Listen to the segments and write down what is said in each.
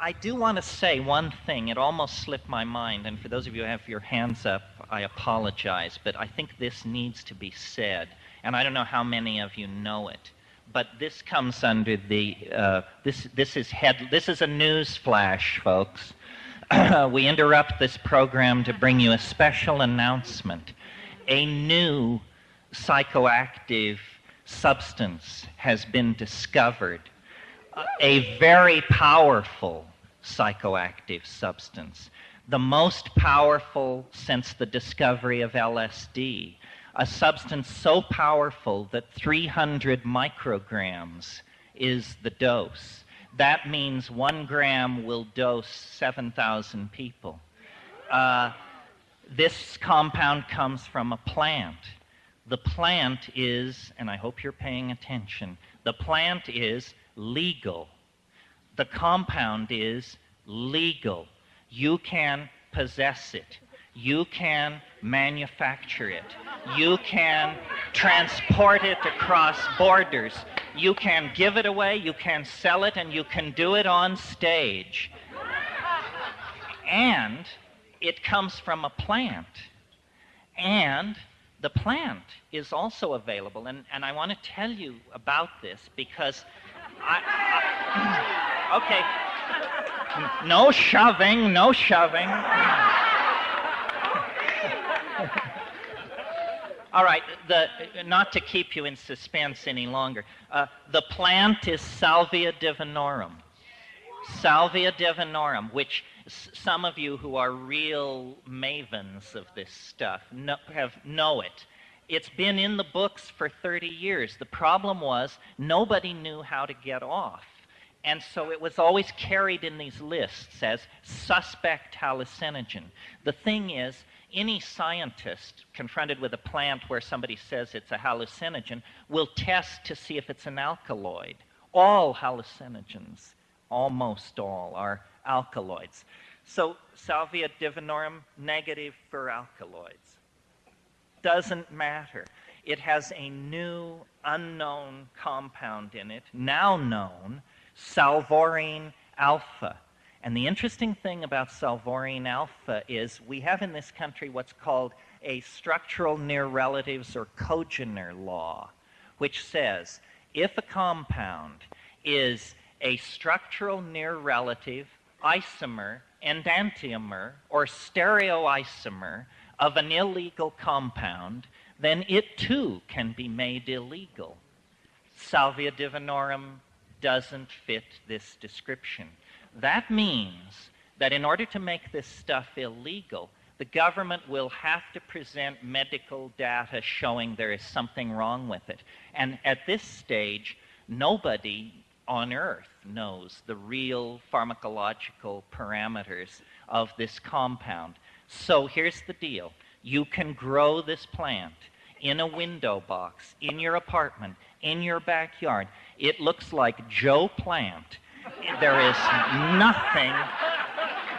I do want to say one thing. It almost slipped my mind, and for those of you who have your hands up, I apologize, but I think this needs to be said, and I don't know how many of you know it. But this comes under the uh, this this is head this is a news flash, folks. we interrupt this program to bring you a special announcement. A new psychoactive substance has been discovered, a very powerful psychoactive substance, the most powerful since the discovery of LSD, a substance so powerful that 300 micrograms is the dose. That means one gram will dose 7,000 people. Uh, this compound comes from a plant. The plant is, and I hope you're paying attention, the plant is legal. The compound is legal. You can possess it. You can manufacture it. You can transport it across borders. You can give it away, you can sell it, and you can do it on stage. And it comes from a plant. And the plant is also available. And, and I want to tell you about this because I, I okay, no shoving, no shoving. All right, the, not to keep you in suspense any longer. Uh, the plant is Salvia divinorum. Salvia divinorum, which some of you who are real mavens of this stuff know, have know it. It's been in the books for 30 years. The problem was nobody knew how to get off. And so it was always carried in these lists as suspect hallucinogen. The thing is, any scientist confronted with a plant where somebody says it's a hallucinogen will test to see if it's an alkaloid. All hallucinogens, almost all, are alkaloids. So Salvia divinorum, negative for alkaloids. Doesn't matter. It has a new unknown compound in it, now known, salvinorin alpha. And the interesting thing about salvinorin alpha is we have in this country what's called a structural near relatives or congener law, which says if a compound is a structural near relative isomer, enantiomer, or stereoisomer of an illegal compound, then it too can be made illegal. Salvia divinorum doesn't fit this description. That means that in order to make this stuff illegal, the government will have to present medical data showing there is something wrong with it. And at this stage, nobody on earth knows the real pharmacological parameters of this compound. So here's the deal. You can grow this plant in a window box, in your apartment, in your backyard. It looks like Joe Plant. There is nothing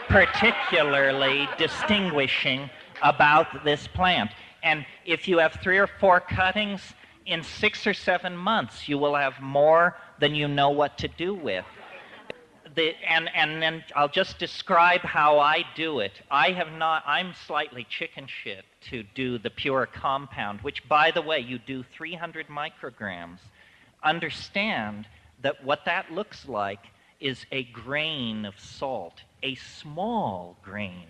particularly distinguishing about this plant. And if you have three or four cuttings, in six or seven months, you will have more than you know what to do with. The, and, and then I'll just describe how I do it. I have not, I'm slightly chicken shit to do the pure compound, which, by the way, you do 300 micrograms. Understand that what that looks like is a grain of salt. A small grain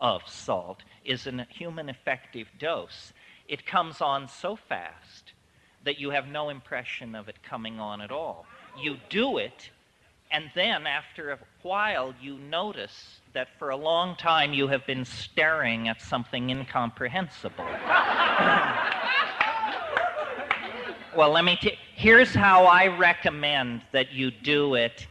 of salt is a human effective dose. It comes on so fast that you have no impression of it coming on at all. You do it, and then after a while, you notice that for a long time you have been staring at something incomprehensible. well, let me t- here's how I recommend that you do it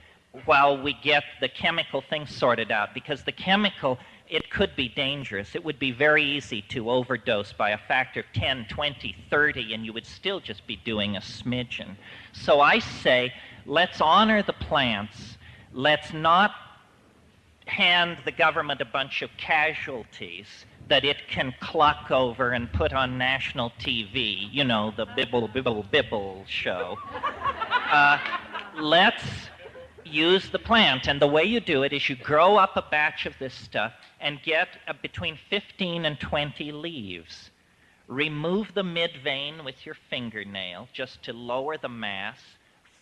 while we get the chemical thing sorted out because the chemical it could be dangerous. It would be very easy to overdose by a factor of 10, 20, 30, and you would still just be doing a smidgen. So I say, let's honor the plants. Let's not hand the government a bunch of casualties that it can cluck over and put on national TV, you know, the bibble, bibble, bibble show. Uh, let's use the plant. And the way you do it is you grow up a batch of this stuff and get uh, between 15 and 20 leaves. Remove the mid vein with your fingernail just to lower the mass.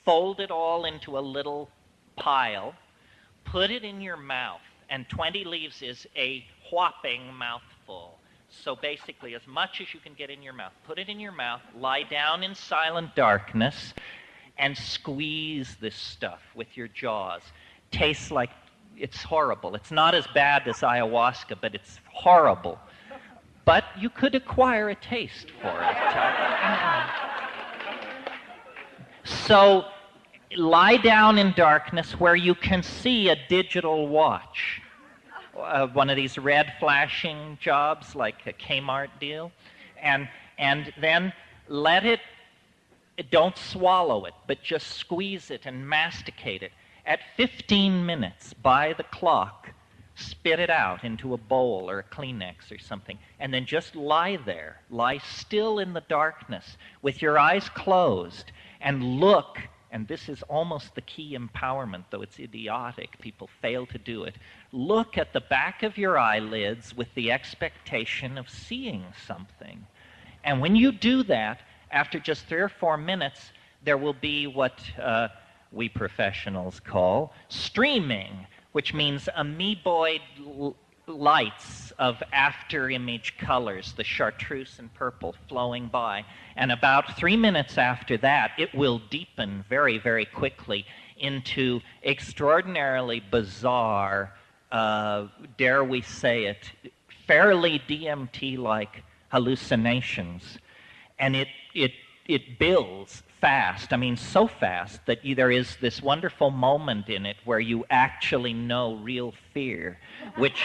Fold it all into a little pile. Put it in your mouth. And 20 leaves is a whopping mouthful. So basically, as much as you can get in your mouth, put it in your mouth, lie down in silent darkness, and squeeze this stuff with your jaws. Tastes like it's horrible. It's not as bad as ayahuasca, but it's horrible. But you could acquire a taste for it. so lie down in darkness where you can see a digital watch uh, one of these red flashing jobs like a Kmart deal, and and then let it. Don't swallow it, but just squeeze it and masticate it. At 15 minutes by the clock, spit it out into a bowl or a Kleenex or something, and then just lie there, lie still in the darkness with your eyes closed, and look and this is almost the key empowerment, though it's idiotic. People fail to do it. Look at the back of your eyelids with the expectation of seeing something. And when you do that, after just three or four minutes, there will be what uh, we professionals call streaming, which means amoeboid lights of after image colors, the chartreuse and purple flowing by. And about three minutes after that, it will deepen very, very quickly into extraordinarily bizarre, uh, dare we say it, fairly DMT like hallucinations. And it, it, it builds fast. I mean, so fast that there is this wonderful moment in it where you actually know real fear, which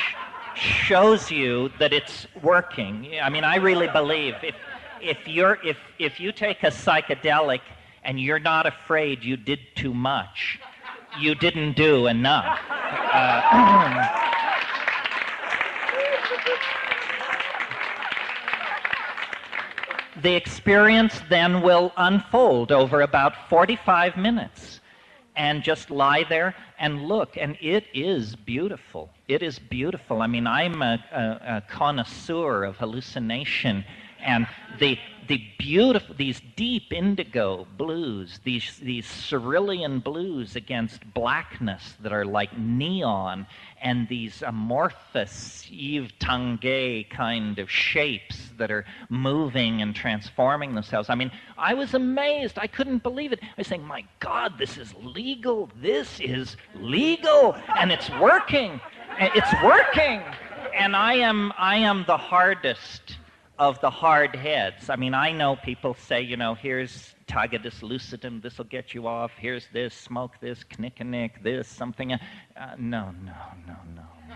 shows you that it's working. I mean, I really believe if, if, you're, if, if you take a psychedelic and you're not afraid you did too much, you didn't do enough. Uh, the experience then will unfold over about 45 minutes and just lie there and look. And it is beautiful. It is beautiful. I mean, I'm a, a, a connoisseur of hallucination and the the beautiful these deep indigo blues these these cerulean blues against blackness that are like neon and these amorphous Yves Tanguy kind of shapes that are moving and transforming themselves. I mean, I was amazed. I couldn't believe it. I was saying, my God, this is legal. This is legal. And it's working. It's working. And I am, I am the hardest of the hard heads. I mean, I know people say, you know, here's Tagetes lucidum, this will get you off, here's this, smoke this, kinnikinnick, this, something. Uh, no, no, no, no, no.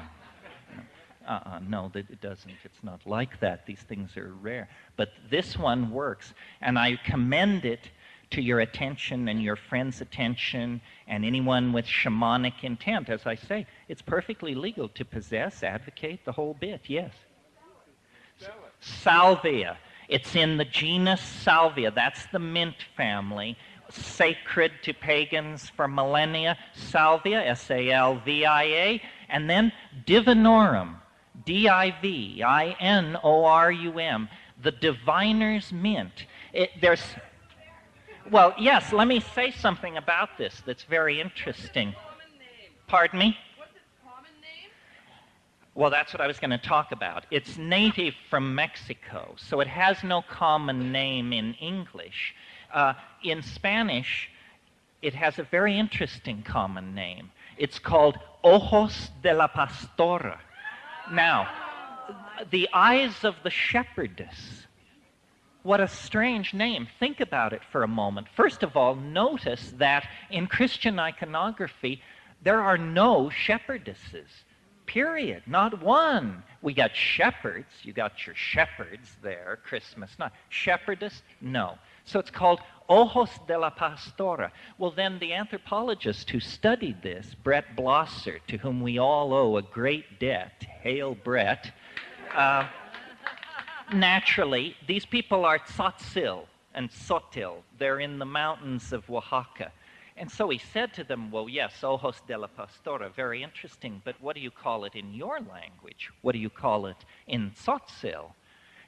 Uh-uh, no, it doesn't. It's not like that. These things are rare. But this one works, and I commend it to your attention and your friend's attention and anyone with shamanic intent. As I say, it's perfectly legal to possess, advocate, the whole bit, yes salvia. It's in the genus Salvia. That's the mint family. Sacred to pagans for millennia. Salvia, S A L V I A. And then Divinorum, D I V I N O R U M. The diviner's mint. It, there's, well, yes, let me say something about this that's very interesting. Pardon me? Well, that's what I was going to talk about. It's native from Mexico, so it has no common name in English. Uh, in Spanish, it has a very interesting common name. It's called Ojos de la Pastora. Now, the eyes of the shepherdess. What a strange name. Think about it for a moment. First of all, notice that in Christian iconography, there are no shepherdesses period. Not one. We got shepherds. You got your shepherds there, Christmas night. Shepherdess? No. So it's called Ojos de la Pastora. Well, then the anthropologist who studied this, Brett Blosser, to whom we all owe a great debt, hail Brett, uh, naturally, these people are Tzotzil and Sotil. They're in the mountains of Oaxaca. And so he said to them, Well, yes, ojos de la pastora, very interesting, but what do you call it in your language? What do you call it in Tzotzil?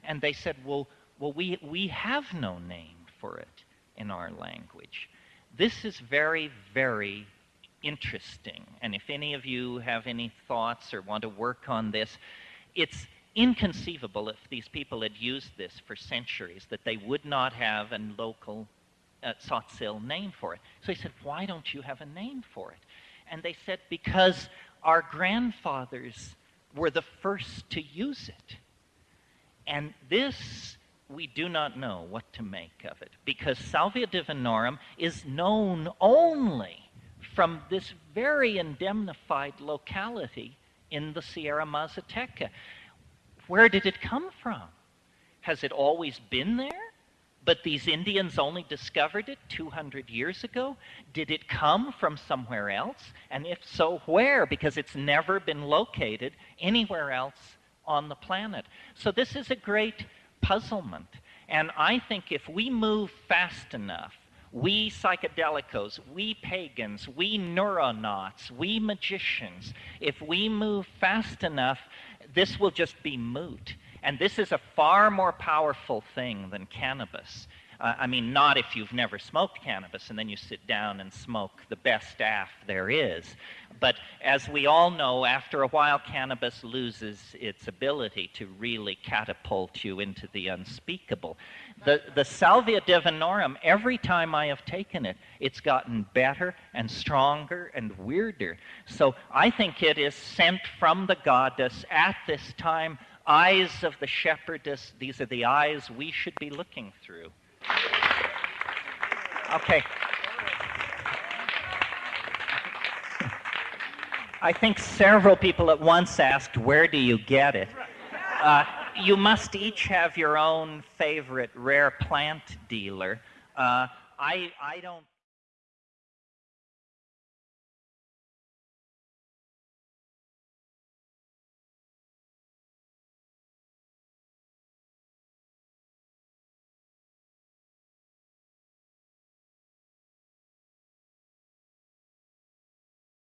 And they said, Well, well we, we have no name for it in our language. This is very, very interesting. And if any of you have any thoughts or want to work on this, it's inconceivable if these people had used this for centuries that they would not have a local uh, Tzotzil name for it. So he said, Why don't you have a name for it? And they said, Because our grandfathers were the first to use it. And this, we do not know what to make of it, because Salvia divinorum is known only from this very indemnified locality in the Sierra Mazateca. Where did it come from? Has it always been there? But these Indians only discovered it 200 years ago? Did it come from somewhere else? And if so, where? Because it's never been located anywhere else on the planet. So this is a great puzzlement. And I think if we move fast enough, we psychedelicos, we pagans, we neuronauts, we magicians, if we move fast enough, this will just be moot. And this is a far more powerful thing than cannabis. Uh, I mean, not if you've never smoked cannabis and then you sit down and smoke the best aff there is. But as we all know, after a while, cannabis loses its ability to really catapult you into the unspeakable. The, the Salvia divinorum, every time I have taken it, it's gotten better and stronger and weirder. So I think it is sent from the goddess at this time. Eyes of the shepherdess, these are the eyes we should be looking through. Okay. I think several people at once asked, Where do you get it? Uh, you must each have your own favorite rare plant dealer. Uh, I, I don't.